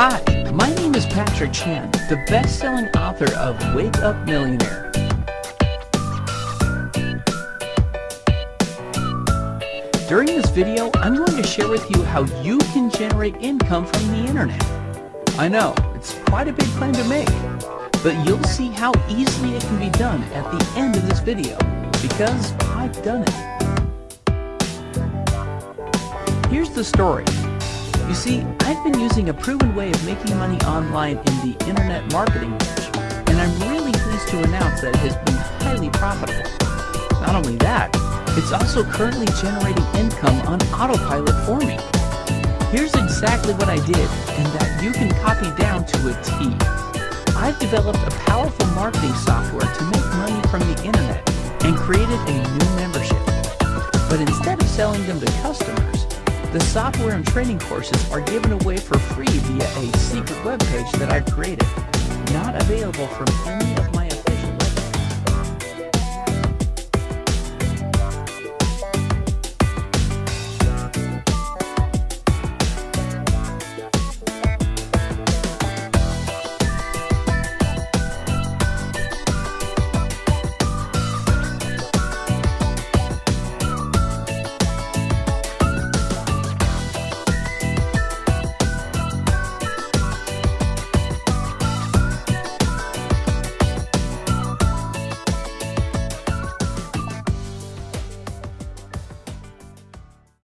Hi, my name is Patrick Chan, the best-selling author of Wake Up Millionaire. During this video, I'm going to share with you how you can generate income from the internet. I know, it's quite a big claim to make, but you'll see how easily it can be done at the end of this video, because I've done it. Here's the story. See, I've been using a proven way of making money online in the internet marketing niche, and I'm really pleased to announce that it has been highly profitable. Not only that, it's also currently generating income on autopilot for me. Here's exactly what I did, and that you can copy down to a T. I've developed a powerful marketing software to make money from the internet and created a new membership. But instead of selling them to customers, the software and training courses are given away for free via a secret webpage that I've created, not available from any of my